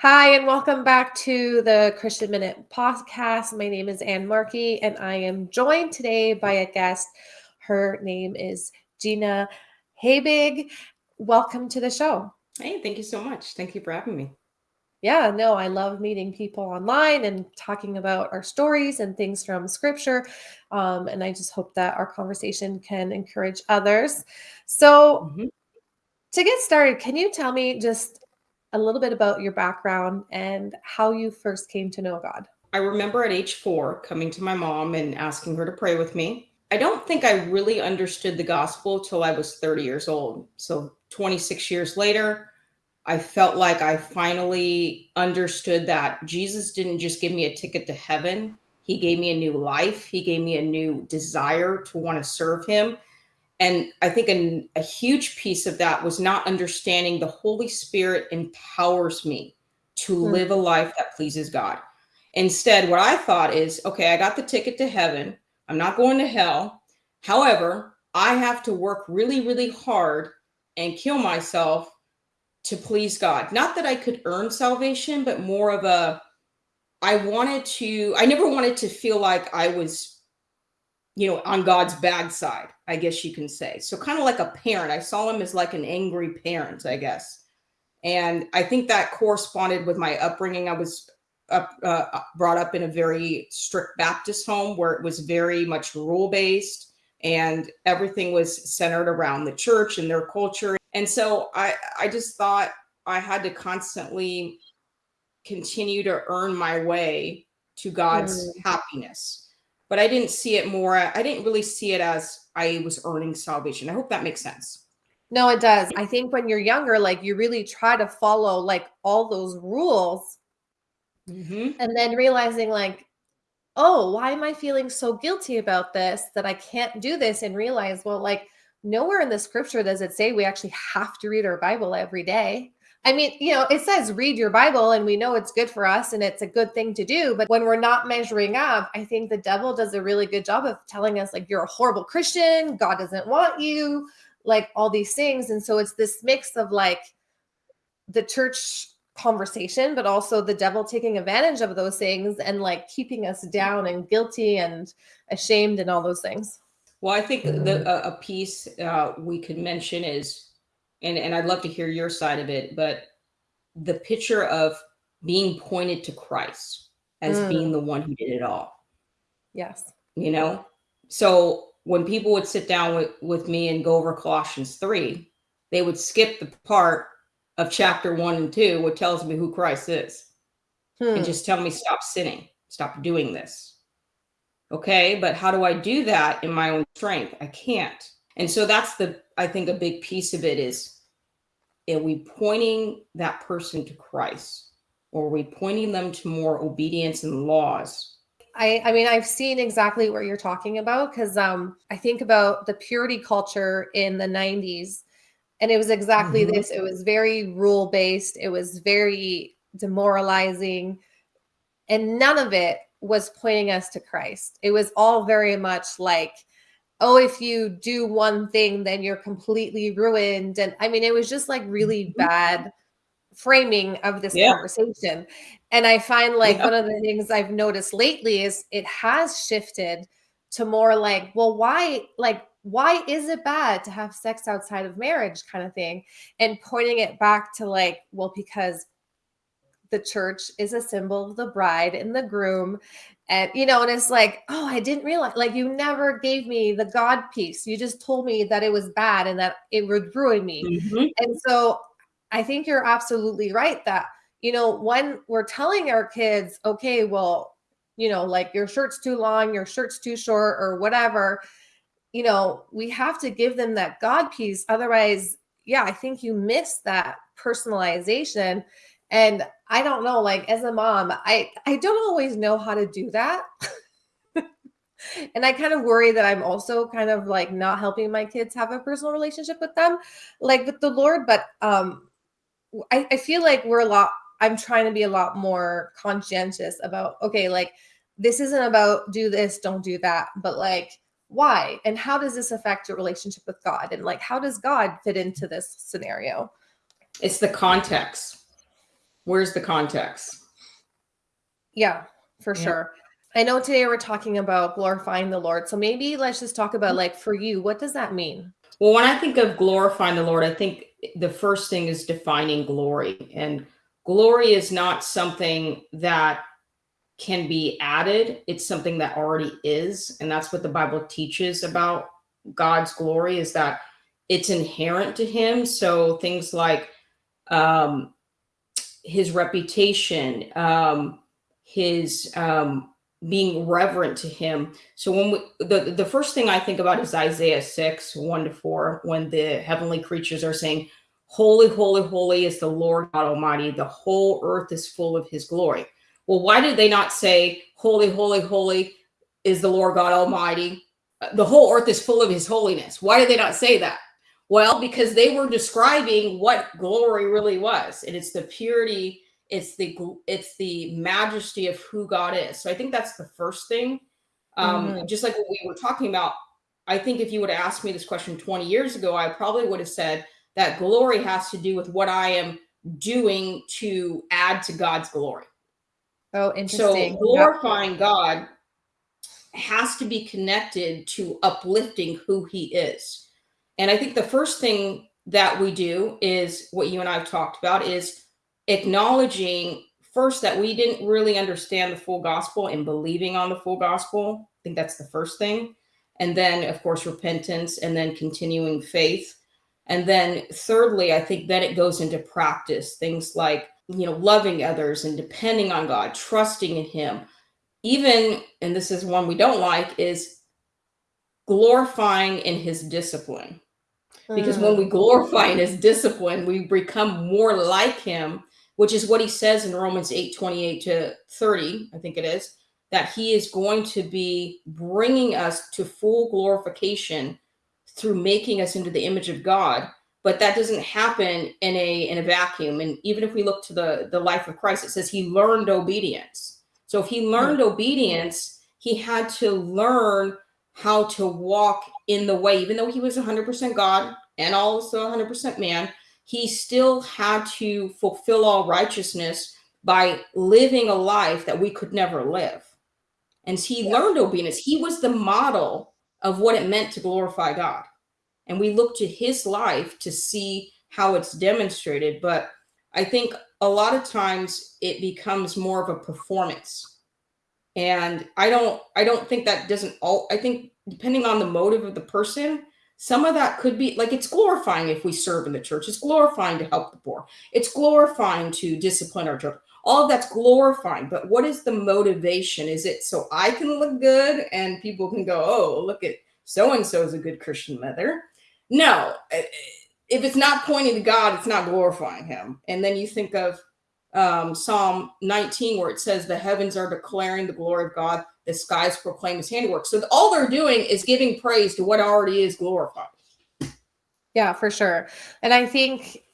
Hi, and welcome back to the Christian Minute podcast. My name is Ann Markey, and I am joined today by a guest. Her name is Gina Habig. Welcome to the show. Hey, thank you so much. Thank you for having me. Yeah, no, I love meeting people online and talking about our stories and things from scripture. Um, and I just hope that our conversation can encourage others. So, Mhm. to get started, can you tell me just a little bit about your background and how you first came to know God? I remember at age four coming to my mom and asking her to pray with me. I don't think I really understood the gospel till I was 30 years old. So 26 years later, I felt like I finally understood that Jesus didn't just give me a ticket to heaven. He gave me a new life. He gave me a new desire to want to serve him. And I think an, a huge piece of that was not understanding the Holy Spirit empowers me to Mm, live a life that pleases God. Instead, what I thought is okay, I got the ticket to heaven. I'm not going to hell. However, I have to work really, really hard and kill myself to please God. Not that I could earn salvation, but more of a I wanted to, I never wanted to feel like I was you know, on God's bad side, I guess you can say. So kind of like a parent. I saw him as like an angry parent, I guess. And I think that corresponded with my upbringing. I was up, uh, brought up in a very strict Baptist home where it was very much rule based and everything was centered around the church and their culture. And so I, I just thought I had to constantly continue to earn my way to God's mm. happiness but I didn't see it more. I didn't really see it as I was earning salvation. I hope that makes sense. No, it does. I think when you're younger, like you really try to follow like all those rules hmm and then realizing like, oh, why am I feeling so guilty about this that I can't do this and realize, well, like nowhere in the scripture does it say we actually have to read our Bible every day. I mean, you know, it says read your Bible and we know it's good for us and it's a good thing to do. But when we're not measuring up, I think the devil does a really good job of telling us, like, you're a horrible Christian, God doesn't want you, like all these things. And so it's this mix of like the church conversation, but also the devil taking advantage of those things and like keeping us down and guilty and ashamed and all those things. Well, I think the a, a piece uh, we could mention is, and and I'd love to hear your side of it, but the picture of being pointed to Christ as Mm, being the one who did it all. yes. You know, so when people would sit down with with me and go over Colossians three, they would skip the part of chapter one and two, what tells me who Christ is. and Hmm. just tell me stop sinning, stop doing this. Okay, but how do I do that in my own strength? I can't. And so that's the I think a big piece of it is are we pointing that person to Christ or are we pointing them to more obedience and laws? I I mean, I've seen exactly what you're talking about because um, I think about the purity culture in the 90s, and it was exactly Mhm. this. It was very rule based, it was very demoralizing, and none of it was pointing us to Christ. It was all very much like, oh, if you do one thing, then you're completely ruined. And I mean, it was just like really Mhm. bad framing of this Yeah, conversation. And I find like yeah, one of the things I've noticed lately is it has shifted to more like, well, why, like, why is it bad to have sex outside of marriage kind of thing? And pointing it back to like, well, because the church is a symbol of the bride and the groom. And, you know, and it's like, oh, I didn't realize, like, you never gave me the God piece. You just told me that it was bad and that it would ruin me. Mhm. And so I think you're absolutely right that, you know, when we're telling our kids, okay, well, you know, like your shirt's too long, your shirt's too short, or whatever, you know, we have to give them that God piece. Otherwise, yeah, I think you miss that personalization. And I don't know, like as a mom, I I don't always know how to do that. And I kind of worry that I'm also kind of like not helping my kids have a personal relationship with them, like with the Lord. But um I, I feel like we're a lot, I'm trying to be a lot more conscientious about, okay, like this isn't about do this, don't do that, but like why? And how does this affect your relationship with God? And like how does God fit into this scenario? It's the context. Where's the context? Yeah, for Yeah. sure. I know today we're talking about glorifying the Lord. So maybe let's just talk about like for you, what does that mean? Well, when I think of glorifying the Lord, I think the first thing is defining glory. And glory is not something that can be added, it's something that already is. And that's what the Bible teaches about God's glory is that it's inherent to him. So things like um his reputation, um, his um being reverent to him. So when we, the the first thing I think about is Isaiah 6, 1 to 4, when the heavenly creatures are saying, Holy, holy, holy is the Lord God Almighty. The whole earth is full of his glory. Well, why did they not say, Holy, holy, holy is the Lord God Almighty? The whole earth is full of his holiness. Why did they not say that? Well, because they were describing what glory really was. And it's the purity it's the it's the majesty of who God is. So I think that's the first thing. Um, Mhm. just like what we were talking about, I think if you would have asked me this question 20 years ago, I probably would have said that glory has to do with what I am doing to add to God's glory. Oh, So interesting. Yeah. glorifying God has to be connected to uplifting who he is. And I think the first thing that we do is what you and I've talked about is acknowledging first that we didn't really understand the full gospel and believing on the full gospel. I think that's the first thing. And then, of course, repentance and then continuing faith. And then, thirdly, I think then it goes into practice things like, you know, loving others and depending on God, trusting in Him. Even, and this is one we don't like, is glorifying in His discipline because when we Mm. glorify in his discipline we become more like him which is what he says in romans 8 28 to 30 i think it is that he is going to be bringing us to full glorification through making us into the image of god. But that doesn't happen in a in a vacuum. And even if we look to the the life of christ it says he learned obedience. So if he learned obedience he had to learn how to walk in the way, even though he was 100% God and also 100% man, he still had to fulfill all righteousness by living a life that we could never live. And he Yeah. learned obedience. He was the model of what it meant to glorify God. And we look to his life to see how it's demonstrated. But I think a lot of times it becomes more of a performance and i don't i don't think that doesn't all i think depending on the motive of the person some of that could be like it's glorifying if we serve in the church. It's glorifying to help the poor. It's glorifying to discipline our children. All of that's glorifying but what is the motivation? Is it so i can look good and people can go oh look at so and so is a good christian mother no. Eh, if it's not pointing to god it's not glorifying him. And then you think of um, Psalm 19, where it says, The heavens are declaring the glory of God, the skies proclaim his handiwork. So all they're doing is giving praise to what already is glorified. Yeah, for sure. And I think,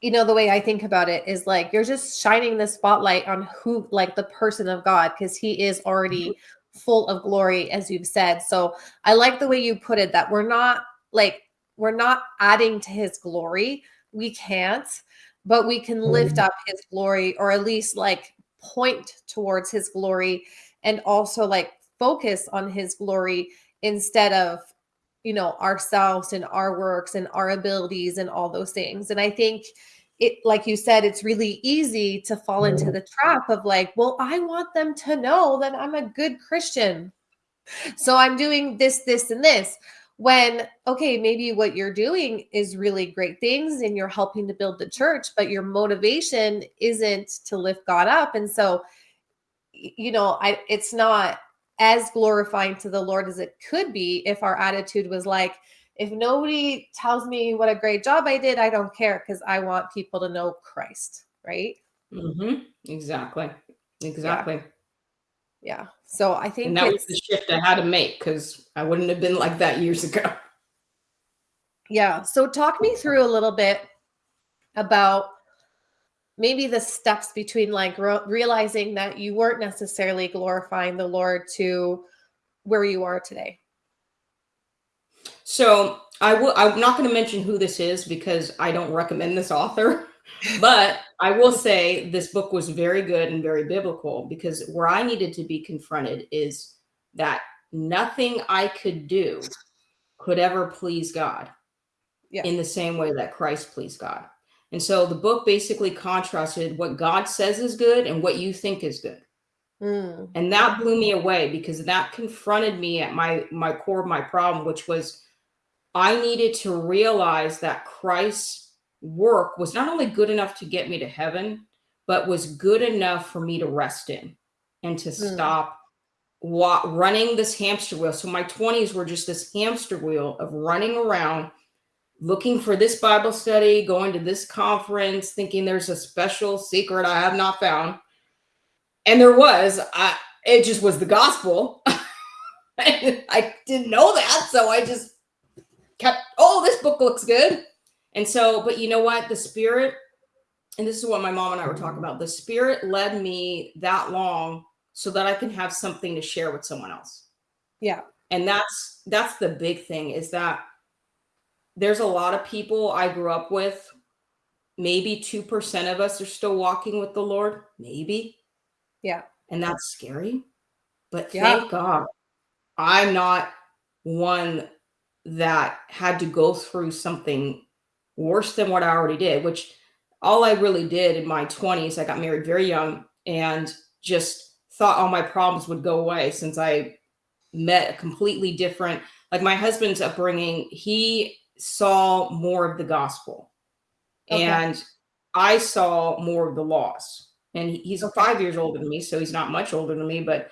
you know, the way I think about it is like you're just shining the spotlight on who, like the person of God, because he is already full of glory, as you've said. So I like the way you put it that we're not like, we're not adding to his glory. We can't, but we can mm-hmm. lift up his glory or at least like point towards his glory and also like focus on his glory instead of you know ourselves and our works and our abilities and all those things. And i think it like you said it's really easy to fall into mm-hmm. the trap of like well i want them to know that i'm a good christian. So i'm doing this this and this when okay maybe what you're doing is really great things and you're helping to build the church but your motivation isn't to lift god up and so you know i it's not as glorifying to the lord as it could be if our attitude was like if nobody tells me what a great job i did i don't care because i want people to know christ right mm-hmm. Exactly. Exactly. yeah so i think And that was the shift I had to make because I wouldn't have been like that years ago. Yeah. So talk me through a little bit about maybe the steps between like re- realizing that you weren't necessarily glorifying the Lord to where you are today. So I will. I'm not going to mention who this is because I don't recommend this author. but I will say this book was very good and very biblical because where I needed to be confronted is that nothing I could do could ever please God Yeah. in the same way that Christ pleased God. And so the book basically contrasted what God says is good and what you think is good. Mm. And that blew me away because that confronted me at my my core of my problem, which was I needed to realize that Christ's work was not only good enough to get me to heaven, but was good enough for me to rest in and to Mm. stop running this hamster wheel. So my 20s were just this hamster wheel of running around looking for this Bible study, going to this conference, thinking there's a special secret I have not found. And there was, I it just was the gospel. I didn't know that, so I just kept, oh, this book looks good. And so, but you know what? The spirit, and this is what my mom and I were talking about. The spirit led me that long so that I can have something to share with someone else. Yeah. And that's that's the big thing is that there's a lot of people I grew up with. Maybe 2% of us are still walking with the Lord, maybe. Yeah. And that's scary. But Yeah. thank God I'm not one that had to go through something worse than what I already did, which all I really did in my 20s, I got married very young and just thought all my problems would go away since I met a completely different, like my husband's upbringing, he saw more of the gospel Okay. and I saw more of the laws. And he's five years older than me, so he's not much older than me, but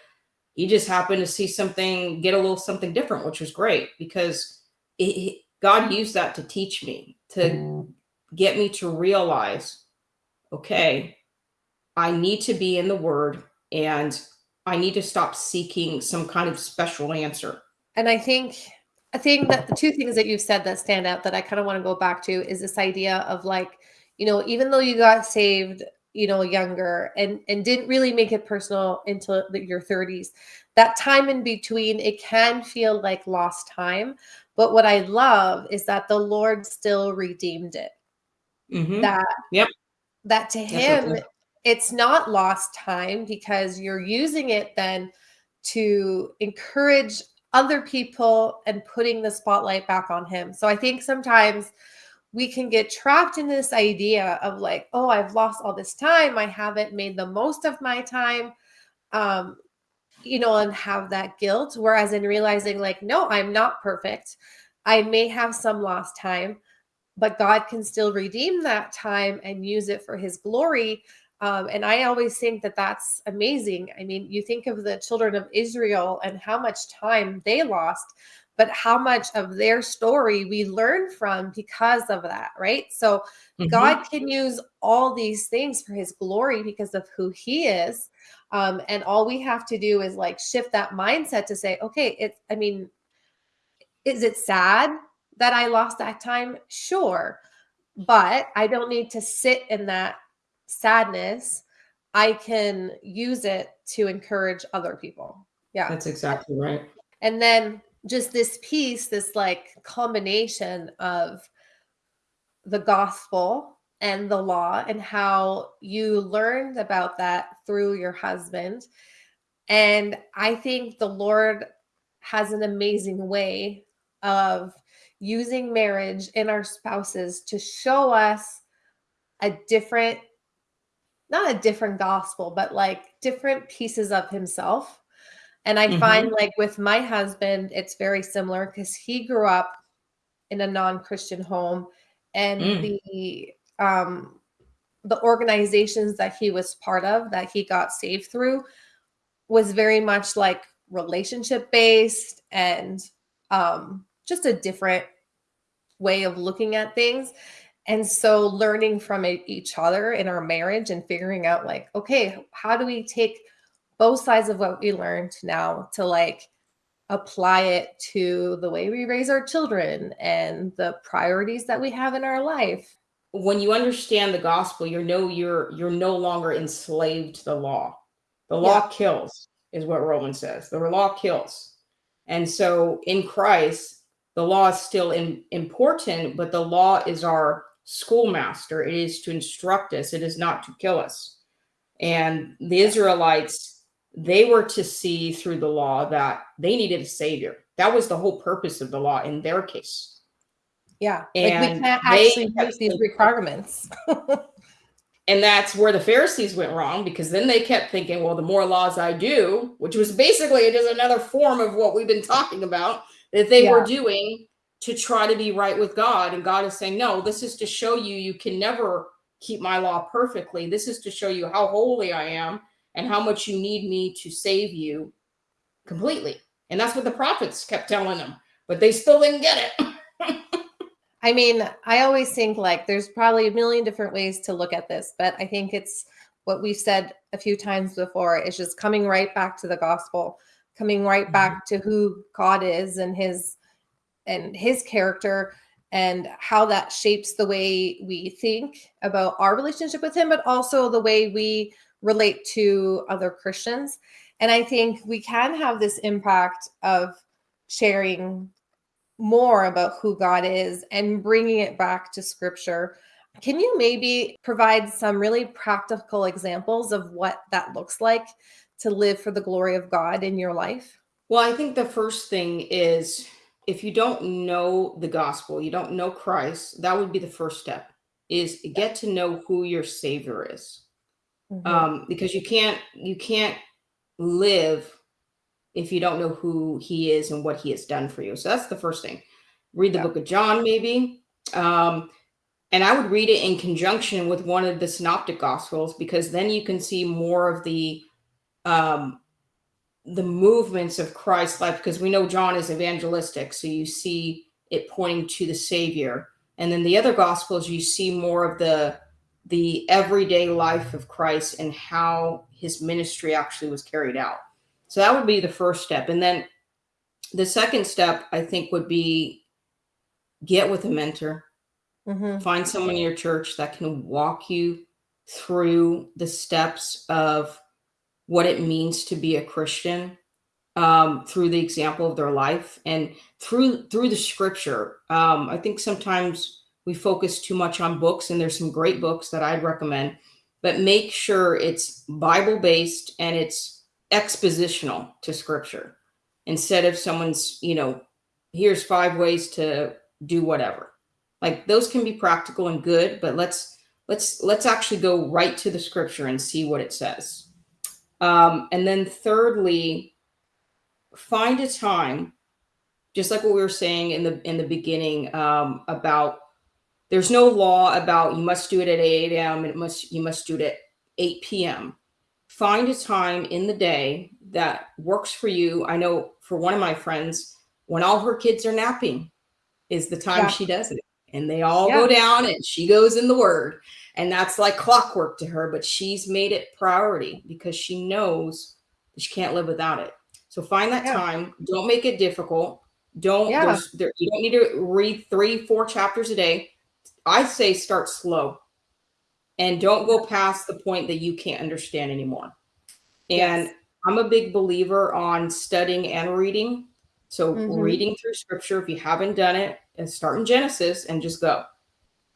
he just happened to see something, get a little something different, which was great because it- God used that to teach me, to mm. get me to realize, okay, I need to be in the Word and I need to stop seeking some kind of special answer. And I think I think that the two things that you've said that stand out that I kind of want to go back to is this idea of like, you know, even though you got saved, you know, younger and and didn't really make it personal until your 30s, that time in between it can feel like lost time. But what I love is that the Lord still redeemed it. Mhm. That Yep. that to him it's not lost time because you're using it then to encourage other people and putting the spotlight back on him. So I think sometimes we can get trapped in this idea of like, oh, I've lost all this time. I haven't made the most of my time. Um, you know, and have that guilt. Whereas in realizing, like, no, I'm not perfect. I may have some lost time, but God can still redeem that time and use it for his glory. Um, and I always think that that's amazing. I mean, you think of the children of Israel and how much time they lost, but how much of their story we learn from because of that, right? So Mhm. God can use all these things for his glory because of who he is. Um, and all we have to do is like shift that mindset to say, okay, it's, I mean, is it sad that I lost that time? Sure. But I don't need to sit in that sadness. I can use it to encourage other people. Yeah. That's exactly right. And then just this piece, this like combination of the gospel and the law and how you learned about that through your husband. And I think the Lord has an amazing way of using marriage and our spouses to show us a different, not a different gospel, but like different pieces of himself. And I Mhm. find like with my husband, it's very similar because he grew up in a non-Christian home and Mm. the um the organizations that he was part of that he got saved through was very much like relationship based and um just a different way of looking at things. And so learning from each other in our marriage and figuring out like okay how do we take both sides of what we learned now to like apply it to the way we raise our children and the priorities that we have in our life when you understand the gospel, you know you're you're no longer enslaved to the law. The law kills, is what Romans says. The law kills. And so in Christ, the law is still in, important, but the law is our schoolmaster. It is to instruct us. It is not to kill us. And the Israelites, they were to see through the law that they needed a savior. That was the whole purpose of the law in their case. Yeah. And like we can't actually meet these requirements. and that's where the Pharisees went wrong because then they kept thinking, well, the more laws I do, which was basically just another form of what we've been talking about that they yeah. were doing to try to be right with God. And God is saying, no, this is to show you you can never keep my law perfectly. This is to show you how holy I am and how much you need me to save you completely. And that's what the prophets kept telling them, but they still didn't get it. I mean, I always think like there's probably a million different ways to look at this, but I think it's what we've said a few times before is just coming right back to the gospel, coming right mm-hmm. back to who God is and his and his character and how that shapes the way we think about our relationship with him, but also the way we relate to other Christians. And I think we can have this impact of sharing more about who God is and bringing it back to scripture. Can you maybe provide some really practical examples of what that looks like to live for the glory of God in your life? Well, I think the first thing is if you don't know the gospel, you don't know Christ, that would be the first step is get to know who your savior is. Mm-hmm. Um, because you can't you can't live if you don't know who he is and what he has done for you. So that's the first thing. Read the yeah. book of John, maybe. Um, and I would read it in conjunction with one of the synoptic gospels because then you can see more of the um, the movements of Christ's life because we know John is evangelistic. So you see it pointing to the Savior. And then the other gospels, you see more of the the everyday life of Christ and how his ministry actually was carried out. So that would be the first step. And then the second step, I think, would be get with a mentor. Mm-hmm. Find someone in your church that can walk you through the steps of what it means to be a Christian um, through the example of their life and through through the scripture. Um, I think sometimes we focus too much on books, and there's some great books that I'd recommend, but make sure it's Bible based and it's expositional to scripture instead of someone's, you know, here's five ways to do whatever. Like those can be practical and good, but let's let's let's actually go right to the scripture and see what it says. Um, and then thirdly, find a time, just like what we were saying in the in the beginning um, about there's no law about you must do it at 8 a.m. and it must you must do it at 8 p.m. Find a time in the day that works for you. I know for one of my friends, when all her kids are napping, is the time yeah. she does it. And they all yeah. go down and she goes in the word and that's like clockwork to her but she's made it priority because she knows she can't live without it so find that yeah. time don't make it difficult don't there, you don't need to read three four chapters a day i say start slow and don't go past the point that you can't understand anymore and yes. i'm a big believer on studying and reading so mm-hmm. reading through scripture if you haven't done it and start in genesis and just go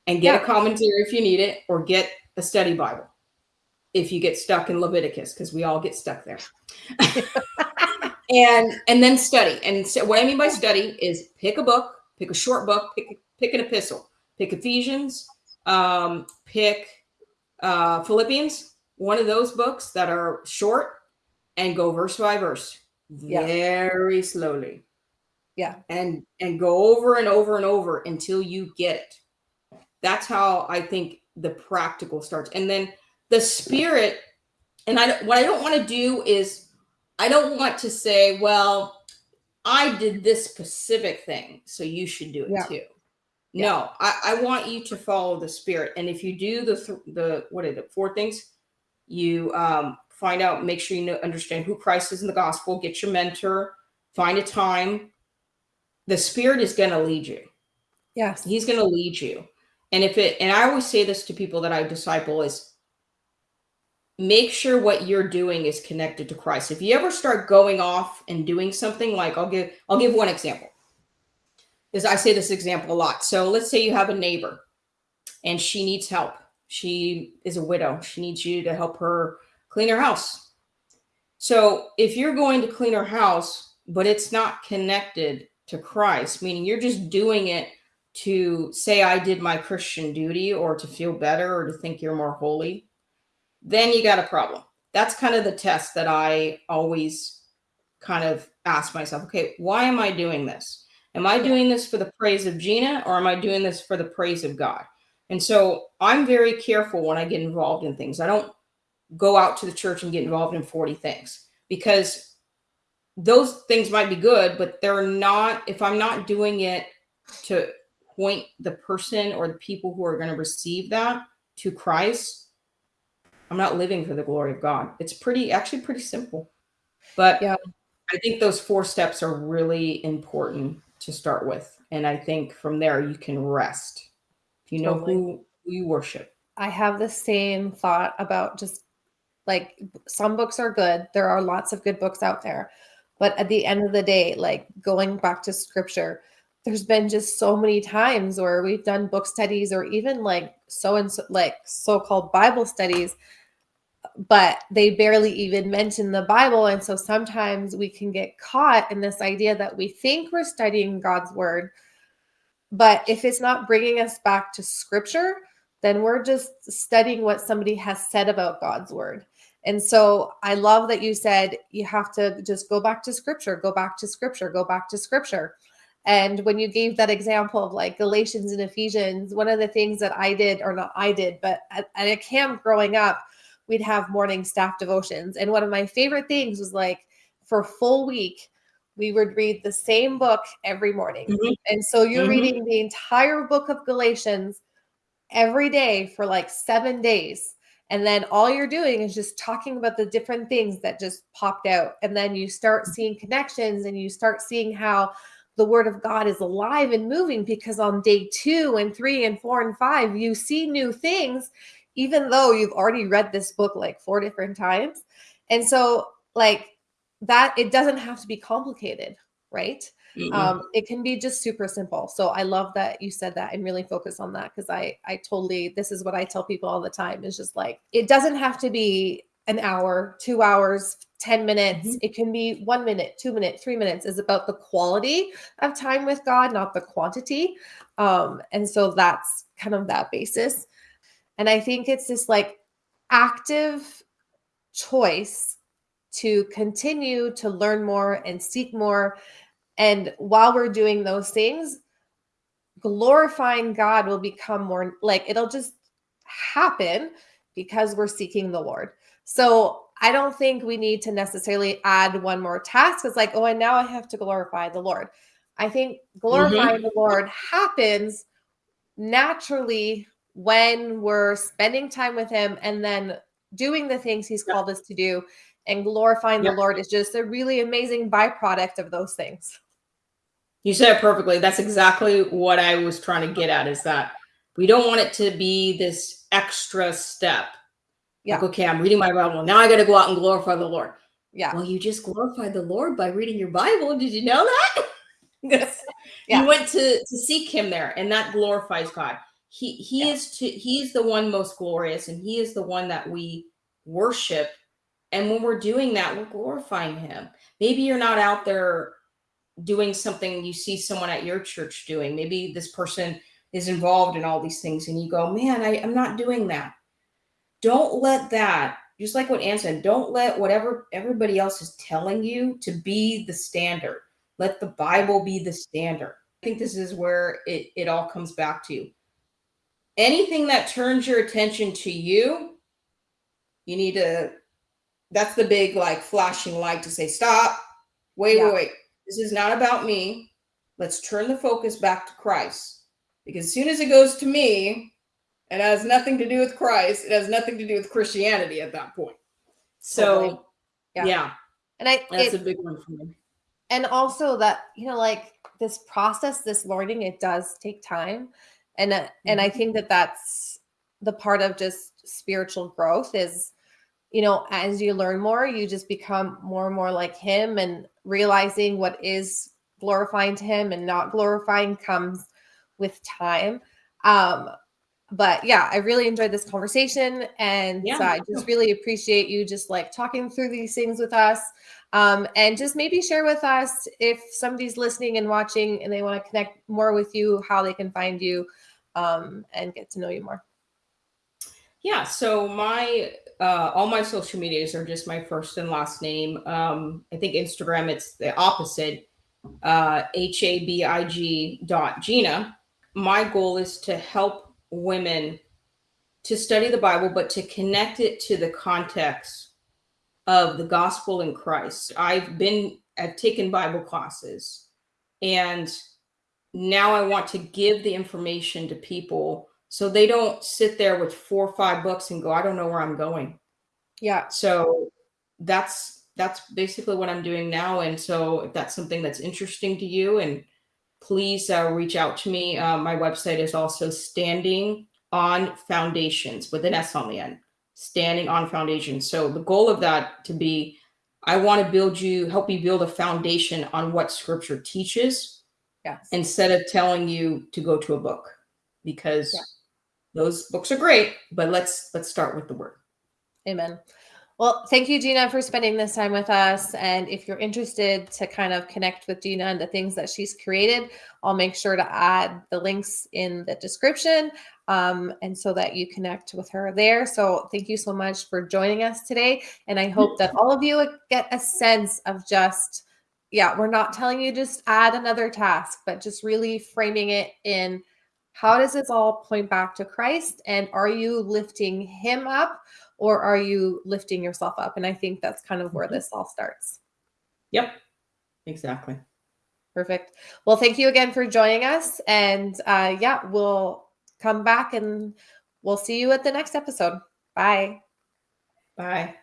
and get yeah. a commentary if you need it, or get a study Bible if you get stuck in Leviticus, because we all get stuck there. and and then study. And so what I mean by study is pick a book, pick a short book, pick pick an epistle, pick Ephesians, um, pick uh, Philippians, one of those books that are short, and go verse by verse, yeah. very slowly. Yeah. And and go over and over and over until you get it. That's how I think the practical starts. And then the spirit, and I what I don't want to do is I don't want to say, well, I did this specific thing, so you should do it yeah. too. Yeah. No, I, I want you to follow the spirit. And if you do the th- the what are the four things, you um, find out, make sure you know, understand who Christ is in the gospel, get your mentor, find a time. The spirit is going to lead you. Yes, he's going to lead you. And if it, and I always say this to people that I disciple is make sure what you're doing is connected to Christ. If you ever start going off and doing something like I'll give I'll give one example. Is I say this example a lot. So let's say you have a neighbor and she needs help. She is a widow. She needs you to help her clean her house. So if you're going to clean her house, but it's not connected to Christ, meaning you're just doing it to say I did my Christian duty or to feel better or to think you're more holy, then you got a problem. That's kind of the test that I always kind of ask myself, okay, why am I doing this? Am I doing this for the praise of Gina or am I doing this for the praise of God? And so I'm very careful when I get involved in things. I don't go out to the church and get involved in 40 things because those things might be good, but they're not, if I'm not doing it to point the person or the people who are going to receive that to Christ, I'm not living for the glory of God. It's pretty, actually pretty simple. But yeah. I think those four steps are really important to start with. And I think from there you can rest. If you know totally. who, who you worship. I have the same thought about just like some books are good. There are lots of good books out there. But at the end of the day, like going back to scripture, there's been just so many times where we've done book studies or even like so and so like so-called Bible studies, but they barely even mention the Bible. And so sometimes we can get caught in this idea that we think we're studying God's word, but if it's not bringing us back to scripture, then we're just studying what somebody has said about God's word. And so I love that you said you have to just go back to scripture, go back to scripture, go back to scripture. And when you gave that example of like Galatians and Ephesians, one of the things that I did, or not I did, but at, at a camp growing up, we'd have morning staff devotions. And one of my favorite things was like for a full week, we would read the same book every morning. Mm-hmm. And so you're mm-hmm. reading the entire book of Galatians every day for like seven days. And then all you're doing is just talking about the different things that just popped out. And then you start seeing connections and you start seeing how the word of God is alive and moving because on day two and three and four and five, you see new things, even though you've already read this book like four different times. And so, like, that it doesn't have to be complicated, right? Mm-hmm. Um, it can be just super simple. So I love that you said that and really focus on that because I I totally this is what I tell people all the time is just like it doesn't have to be an hour, two hours, 10 minutes. Mm-hmm. It can be one minute, two minutes, three minutes is about the quality of time with God, not the quantity. Um, and so that's kind of that basis. And I think it's this like active choice to continue to learn more and seek more and while we're doing those things, glorifying God will become more like it'll just happen because we're seeking the Lord. So I don't think we need to necessarily add one more task. It's like, oh, and now I have to glorify the Lord. I think glorifying mm-hmm. the Lord happens naturally when we're spending time with Him and then doing the things He's called us to do. And glorifying the Lord is just a really amazing byproduct of those things. You said it perfectly. That's exactly what I was trying to get at is that we don't want it to be this extra step. Yeah. Like, okay, I'm reading my Bible. Now I got to go out and glorify the Lord. Yeah. Well, you just glorified the Lord by reading your Bible. Did you know that? yeah. You went to to seek him there and that glorifies God. He he yeah. is to, he's the one most glorious and he is the one that we worship. And when we're doing that, we're glorifying him. Maybe you're not out there doing something you see someone at your church doing. Maybe this person is involved in all these things and you go, man, I, I'm not doing that. Don't let that, just like what Ann said, don't let whatever everybody else is telling you to be the standard. Let the Bible be the standard. I think this is where it, it all comes back to. Anything that turns your attention to you, you need to, that's the big like flashing light to say, stop, wait, yeah. wait, wait this is not about me. Let's turn the focus back to Christ. Because as soon as it goes to me, it has nothing to do with Christ. It has nothing to do with Christianity at that point. So, totally. yeah. yeah. And I, that's it, a big one for me. And also that, you know, like this process, this learning, it does take time. And, and I mm-hmm. think that that's the part of just spiritual growth is, you know, as you learn more, you just become more and more like him and realizing what is glorifying to him and not glorifying comes with time. Um, but yeah, I really enjoyed this conversation and Yeah, uh, I just really appreciate you just like talking through these things with us. Um, and just maybe share with us if somebody's listening and watching and they want to connect more with you, how they can find you um, and get to know you more. Yeah, so my uh all my social medias are just my first and last name. Um I think Instagram it's the opposite. Uh H A B I G dot Gina. My goal is to help women to study the Bible but to connect it to the context of the gospel in Christ. I've been I've taken Bible classes and now I want to give the information to people so they don't sit there with four or five books and go, I don't know where I'm going. Yeah. So that's that's basically what I'm doing now. And so if that's something that's interesting to you, and please uh, reach out to me. Uh, my website is also Standing on Foundations with an S on the end. Standing on Foundations. So the goal of that to be, I want to build you, help you build a foundation on what Scripture teaches Yes. instead of telling you to go to a book because Yeah. those books are great but let's let's start with the word Amen. Well, thank you, Gina, for spending this time with us. And if you're interested to kind of connect with Gina and the things that she's created, I'll make sure to add the links in the description um, and so that you connect with her there. So thank you so much for joining us today. And I hope that all of you get a sense of just, yeah, we're not telling you just add another task, but just really framing it in how does this all point back to Christ? And are you lifting him up? or are you lifting yourself up? And I think that's kind of where Mhm. this all starts. yep exactly Perfect. Well, thank you again for joining us. And uh, yeah, we'll come back and we'll see you at the next episode. Bye. bye